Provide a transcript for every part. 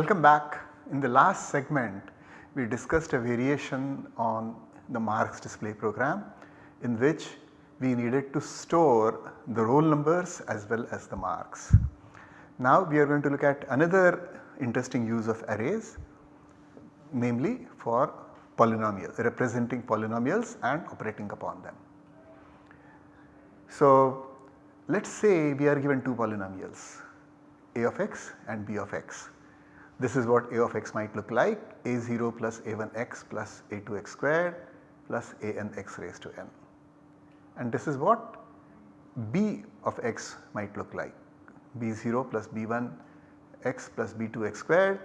Welcome back. In the last segment we discussed a variation on the marks display program in which we needed to store the roll numbers as well as the marks. Now we are going to look at another interesting use of arrays namely for polynomial representing polynomials and operating upon them. So let us say we are given two polynomials a of x and b of x. This is what a of x might look like a0 plus a1x plus a2x squared plus an x raised to n. And this is what b of x might look like b0 plus b1 x plus b2x squared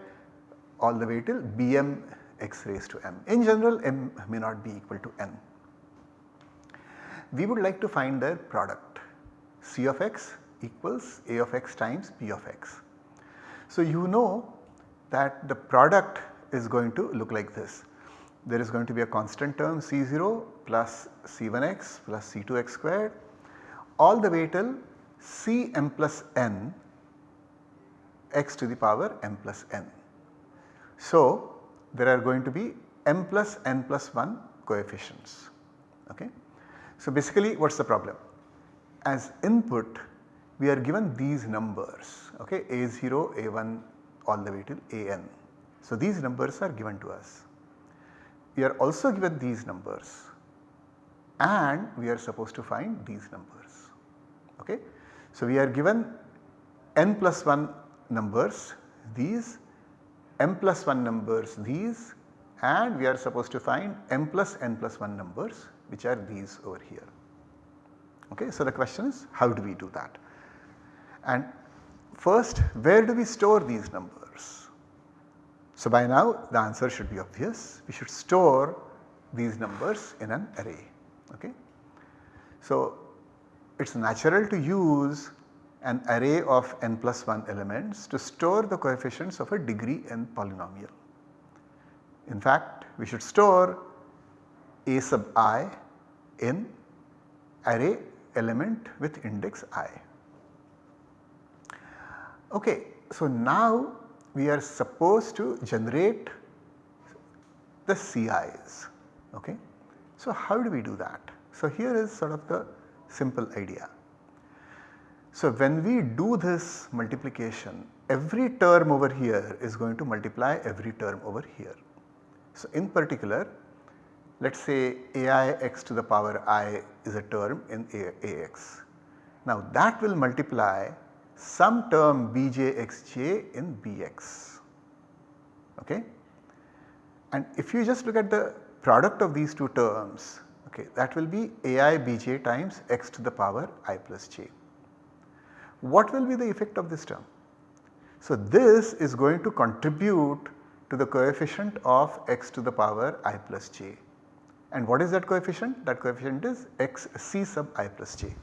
all the way till bm x raised to m. In general m may not be equal to n. We would like to find their product C of x equals A of x times B of x. So you know that the product is going to look like this. There is going to be a constant term C0 plus C1x plus C2x squared all the way till Cm plus n x to the power m plus n. So there are going to be m plus n plus 1 coefficients. Okay. So basically what is the problem? as input we are given these numbers okay a0 a1 all the way till an. So these numbers are given to us. We are also given these numbers and we are supposed to find these numbers okay. So we are given n plus 1 numbers these m plus 1 numbers these and we are supposed to find m plus n plus 1 numbers which are these over here. Okay. So, the question is how do we do that? And first where do we store these numbers? So, by now the answer should be obvious we should store these numbers in an array. Okay. So, it is natural to use an array of n plus 1 elements to store the coefficients of a degree n polynomial. In fact, we should store a sub i in array element with index i. Okay, so now we are supposed to generate the CIs. Okay. So how do we do that? So here is sort of the simple idea. So when we do this multiplication every term over here is going to multiply every term over here. So in particular let us say aix to the power i is a term in ax. Now that will multiply some term bjxj in bx okay. And if you just look at the product of these two terms okay that will be ai bj times x to the power i plus j. What will be the effect of this term? So this is going to contribute to the coefficient of x to the power i plus j and what is that coefficient? That coefficient is x c sub i plus j.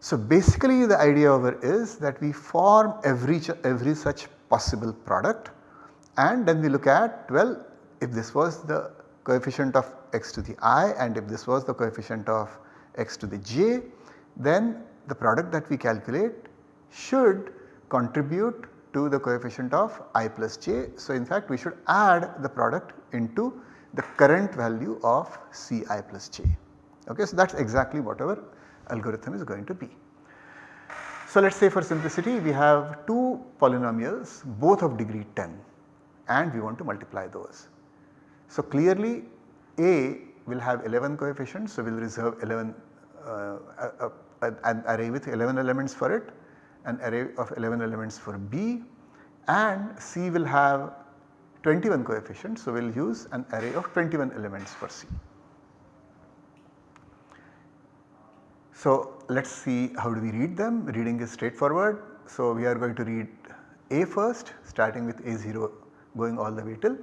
So basically the idea over is that we form every, every such possible product and then we look at well if this was the coefficient of x to the i and if this was the coefficient of x to the j then the product that we calculate should contribute to the coefficient of i plus j. So in fact we should add the product into the current value of Ci plus j. Okay, so that is exactly what our algorithm is going to be. So let us say for simplicity we have two polynomials both of degree 10 and we want to multiply those. So clearly A will have 11 coefficients so we will reserve 11 uh, an array with 11 elements for it, an array of 11 elements for B and C will have 21 coefficients. So, we will use an array of 21 elements for C. So, let us see how do we read them reading is straightforward. So, we are going to read A first starting with A0 going all the way till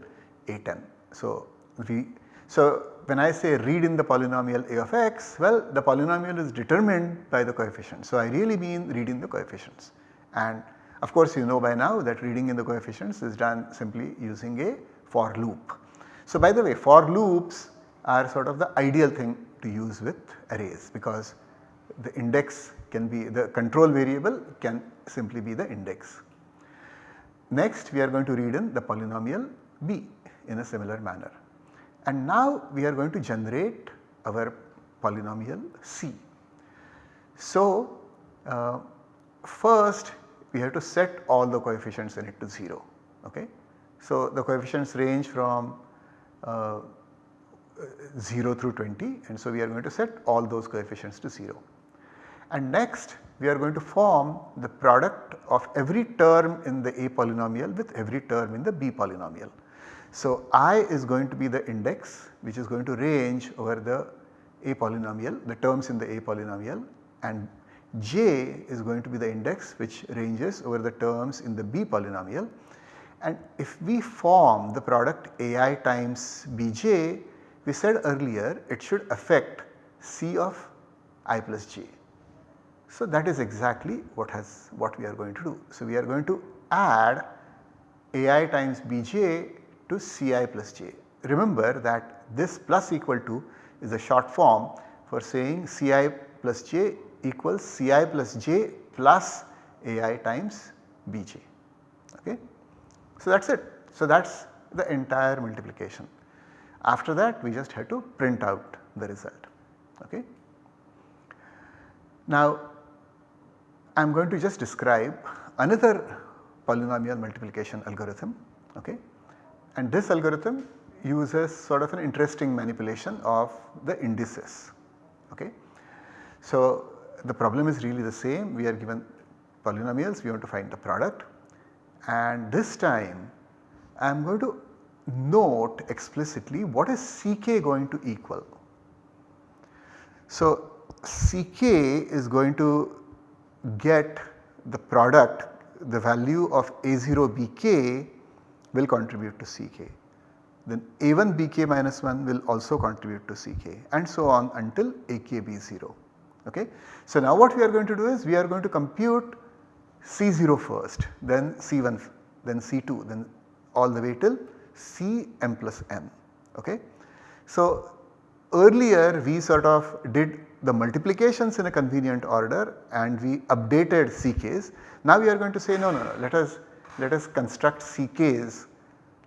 A10. So, we so when I say read in the polynomial a of x well the polynomial is determined by the coefficient. So, I really mean reading the coefficients and of course, you know by now that reading in the coefficients is done simply using a for loop. So, by the way for loops are sort of the ideal thing to use with arrays because the index can be the control variable can simply be the index. next we are going to read in the polynomial b in a similar manner. And now we are going to generate our polynomial c. So, uh, first we have to set all the coefficients in it to 0. Okay? So, the coefficients range from uh, 0 through 20 and so we are going to set all those coefficients to 0. And next we are going to form the product of every term in the A polynomial with every term in the B polynomial. So, i is going to be the index which is going to range over the A polynomial, the terms in the A polynomial and j is going to be the index which ranges over the terms in the B polynomial. And if we form the product ai times bj, we said earlier it should affect C of i plus j. So that is exactly what has what we are going to do. So we are going to add ai times bj to ci plus j. Remember that this plus equal to is a short form for saying ci plus j equals ci plus j plus ai times bj. Okay. So that is it. So that is the entire multiplication. After that we just have to print out the result. Okay. Now I am going to just describe another polynomial multiplication algorithm. Okay. And this algorithm uses sort of an interesting manipulation of the indices. Okay. So the problem is really the same we are given polynomials we want to find the product and this time I am going to note explicitly what is Ck going to equal. So Ck is going to get the product the value of A0 Bk will contribute to Ck. Then A1 Bk minus 1 will also contribute to Ck and so on until AKB0. Okay. So now what we are going to do is we are going to compute C0 first then C1 then C2 then all the way till Cm plus n. Okay. So earlier we sort of did the multiplications in a convenient order and we updated Ck's. Now we are going to say no no no let us let us construct Ck's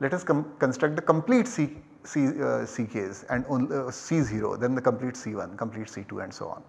let us construct the complete C, C, uh, Ck's and only, uh, C0 then the complete C1 complete C2 and so on.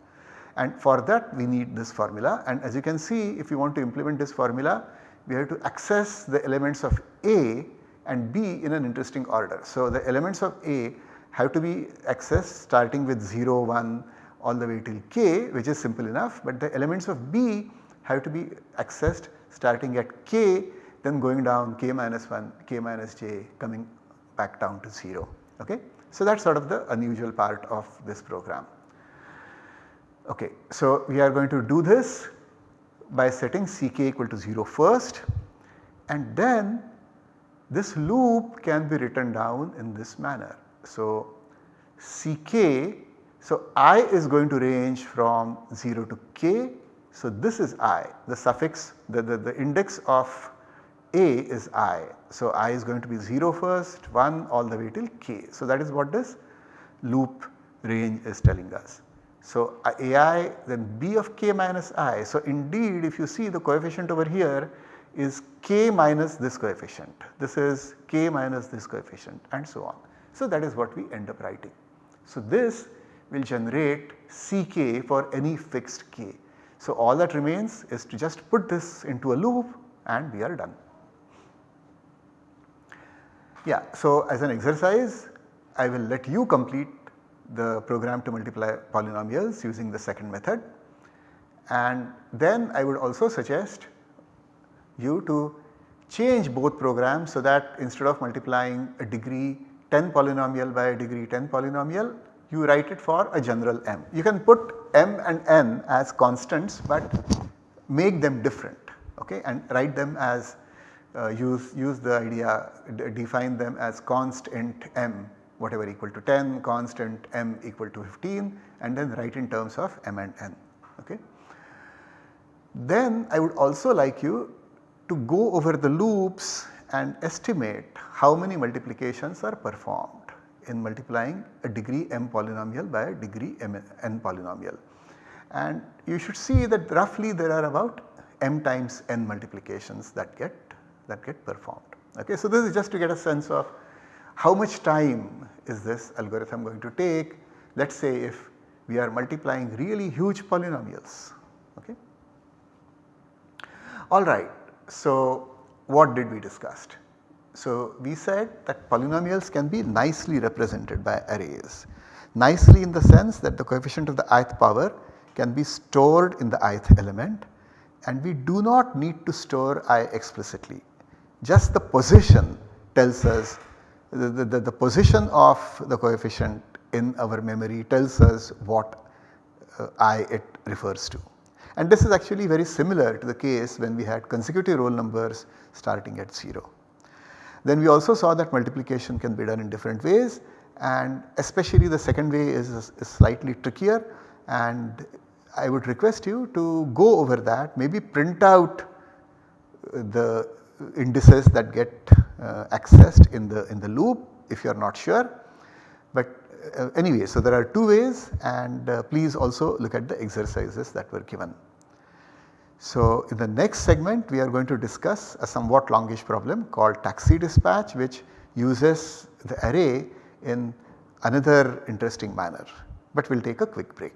And for that we need this formula and as you can see if you want to implement this formula we have to access the elements of A and B in an interesting order. So the elements of A have to be accessed starting with 0, 1 all the way till k which is simple enough but the elements of B have to be accessed starting at k then going down k minus 1, k minus j coming back down to 0. Okay? So that is sort of the unusual part of this program. Okay, so we are going to do this by setting Ck equal to 0 first and then this loop can be written down in this manner. So Ck, so i is going to range from 0 to k. So this is i, the suffix, the, the, the index of a is i. So i is going to be 0 first, 1 all the way till k. So that is what this loop range is telling us. So ai then b of k minus i. So indeed if you see the coefficient over here is k minus this coefficient. This is k minus this coefficient and so on. So that is what we end up writing. So this will generate Ck for any fixed k. So all that remains is to just put this into a loop and we are done. Yeah, so as an exercise I will let you complete the program to multiply polynomials using the second method and then I would also suggest you to change both programs so that instead of multiplying a degree 10 polynomial by a degree 10 polynomial you write it for a general m. You can put m and n as constants but make them different okay and write them as uh, use, use the idea define them as constant m whatever equal to 10, constant m equal to 15 and then write in terms of m and n. Okay. Then I would also like you to go over the loops and estimate how many multiplications are performed in multiplying a degree m polynomial by a degree m n polynomial. And you should see that roughly there are about m times n multiplications that get that get performed. Okay, so this is just to get a sense of how much time is this algorithm going to take. Let us say if we are multiplying really huge polynomials. Okay. Alright, so what did we discuss? So we said that polynomials can be nicely represented by arrays. Nicely in the sense that the coefficient of the ith power can be stored in the ith element and we do not need to store i explicitly. Just the position tells us the, the, the position of the coefficient in our memory tells us what uh, i it refers to. And this is actually very similar to the case when we had consecutive roll numbers starting at 0. Then we also saw that multiplication can be done in different ways and especially the second way is, is slightly trickier and I would request you to go over that maybe print out the indices that get uh, accessed in the in the loop if you are not sure. But uh, anyway so there are two ways and uh, please also look at the exercises that were given. So in the next segment we are going to discuss a somewhat longish problem called taxi dispatch which uses the array in another interesting manner. But we will take a quick break.